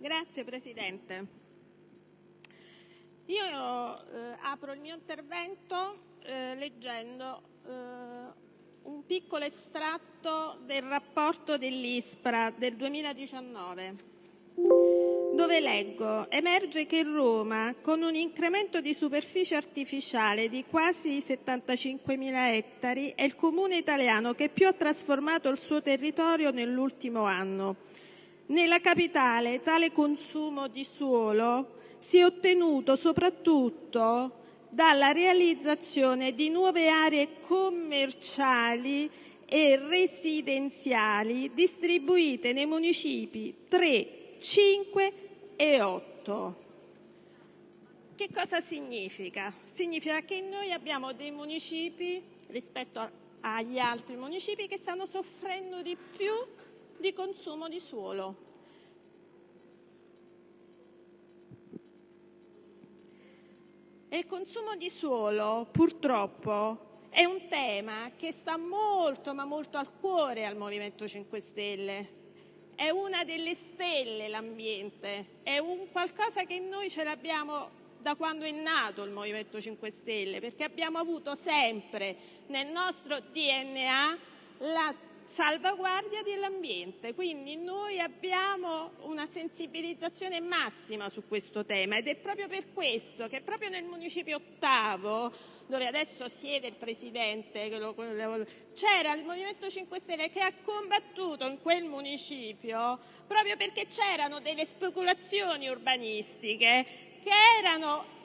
Signor Presidente, apro il mio intervento leggendo un piccolo estratto del rapporto dell'ISPRA del 2019 dove leggo: «Emerge che Roma, con un incremento di superficie artificiale di quasi 75.000 ettari, è il comune italiano che più ha trasformato il suo territorio nell'ultimo anno. Nella capitale tale consumo di suolo si è ottenuto soprattutto dalla realizzazione di nuove aree commerciali e residenziali distribuite nei municipi 3, 5 e 8. Che cosa significa? Significa che noi abbiamo dei municipi, rispetto agli altri municipi, che stanno soffrendo di più di consumo di suolo. Il consumo di suolo, purtroppo, è un tema che sta molto, ma molto al cuore al Movimento 5 Stelle. È una delle stelle l'ambiente, è un qualcosa che noi ce l'abbiamo da quando è nato il Movimento 5 Stelle, perché abbiamo avuto sempre nel nostro DNA la salvaguardia dell'ambiente. Quindi noi abbiamo una sensibilizzazione massima su questo tema ed è proprio per questo che proprio nel municipio ottavo dove adesso siede il Presidente, c'era il Movimento 5 Stelle che ha combattuto in quel municipio proprio perché c'erano delle speculazioni urbanistiche che erano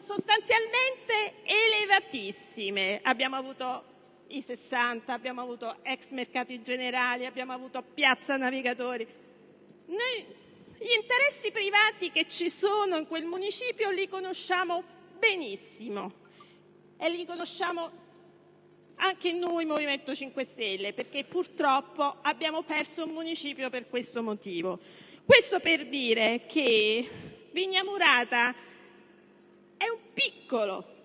sostanzialmente elevatissime. Abbiamo avuto i 60, abbiamo avuto ex mercati generali, abbiamo avuto piazza navigatori. Noi gli interessi privati che ci sono in quel municipio li conosciamo benissimo e li conosciamo anche noi Movimento 5 Stelle, perché purtroppo abbiamo perso un municipio per questo motivo. Questo per dire che Vignamurata è un piccolo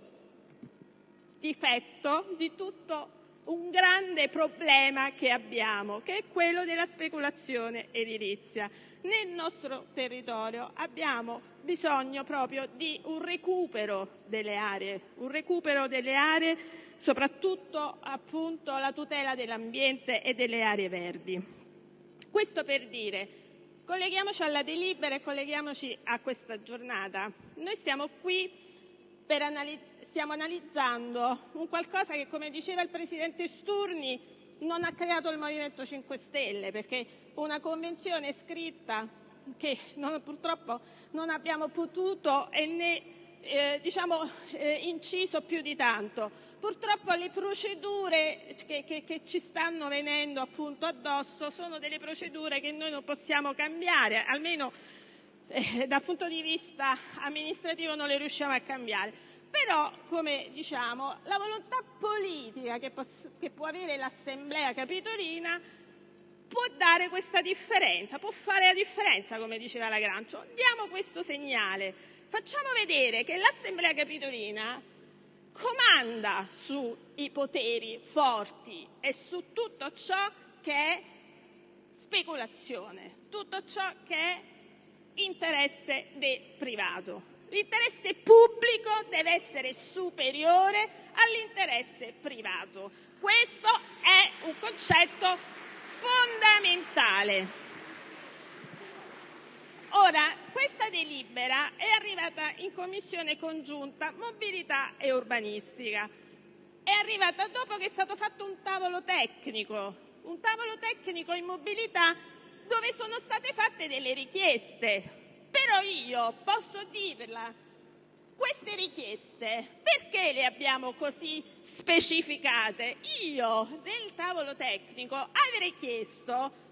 difetto di tutto un grande problema che abbiamo, che è quello della speculazione edilizia. Nel nostro territorio abbiamo bisogno proprio di un recupero delle aree, un recupero delle aree, soprattutto appunto la tutela dell'ambiente e delle aree verdi. Questo per dire, colleghiamoci alla delibera e colleghiamoci a questa giornata. Noi stiamo qui per analizzare stiamo analizzando un qualcosa che, come diceva il presidente Sturni, non ha creato il Movimento 5 Stelle, perché una convenzione scritta che non, purtroppo non abbiamo potuto e né eh, diciamo, eh, inciso più di tanto. Purtroppo le procedure che, che, che, ci stanno venendo appunto addosso sono delle procedure che noi non possiamo cambiare, almeno eh, dal punto di vista amministrativo non le riusciamo a cambiare. Però, come diciamo, la volontà politica che, può avere l'Assemblea capitolina può dare questa differenza, può fare la differenza, come diceva la Grancio. Diamo questo segnale, facciamo vedere che l'Assemblea capitolina comanda sui poteri forti e su tutto ciò che è speculazione, tutto ciò che è interesse del privato. L'interesse pubblico deve essere superiore all'interesse privato. Questo è un concetto fondamentale. Ora, questa delibera è arrivata in Commissione congiunta mobilità e urbanistica. È arrivata dopo che è stato fatto un tavolo tecnico, un tavolo tecnico in mobilità dove sono state fatte delle richieste però io posso dirla, queste richieste perché le abbiamo così specificate? Io nel tavolo tecnico avrei chiesto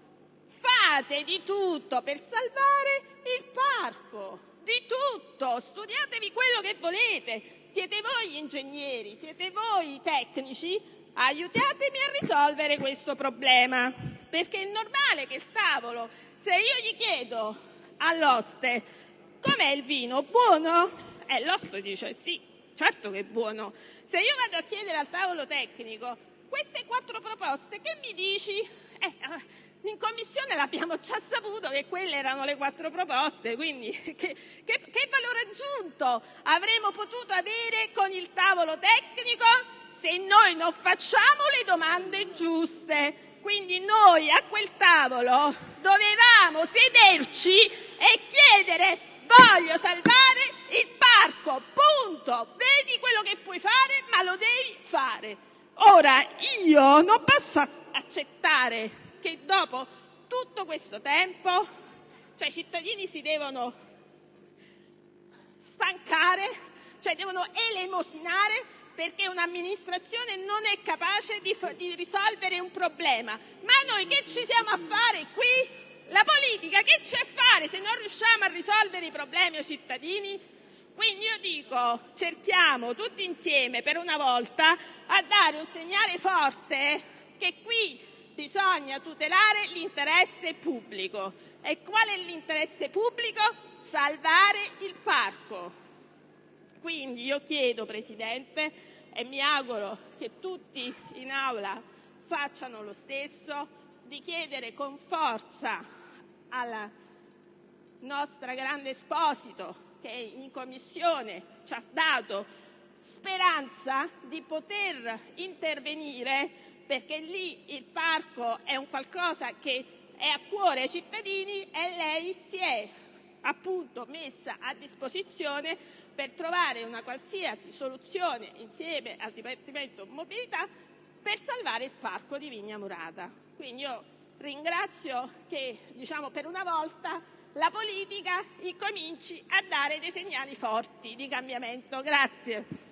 fate di tutto per salvare il parco, di tutto, studiatevi quello che volete, siete voi ingegneri, siete voi i tecnici, aiutatemi a risolvere questo problema, perché è normale che il tavolo, se io gli chiedo all'oste com'è il vino, buono? E l'oste dice sì, certo che è buono. Se io vado a chiedere al tavolo tecnico queste quattro proposte, che mi dici? Eh, in Commissione l'abbiamo già saputo che quelle erano le quattro proposte, quindi che, che, che valore aggiunto avremmo potuto avere con il tavolo tecnico se noi non facciamo le domande giuste. Quindi noi a quel tavolo dovevamo sederci e chiedere voglio salvare il parco, punto. Vedi quello che puoi fare, ma lo devi fare. Ora io non posso accettare che dopo tutto questo tempo cioè, i cittadini si devono stancare, cioè devono elemosinare perché un'amministrazione non è capace di, di, risolvere un problema. Ma noi che ci siamo a fare qui? La politica che c'è a fare se non riusciamo a risolvere i problemi ai cittadini? Quindi io dico cerchiamo tutti insieme per una volta a dare un segnale forte che qui bisogna tutelare l'interesse pubblico. E qual è l'interesse pubblico? Salvare il parco. Quindi io chiedo, Presidente, e mi auguro che tutti in Aula facciano lo stesso, di chiedere con forza alla nostra grande Esposito, che in Commissione ci ha dato speranza di poter intervenire perché lì il parco è un qualcosa che è a cuore ai cittadini e lei si è appunto messa a disposizione per trovare una qualsiasi soluzione insieme al Dipartimento Mobilità per salvare il parco di Vigna Murata. Quindi io ringrazio che diciamo, per una volta la politica incominci a dare dei segnali forti di cambiamento. Grazie.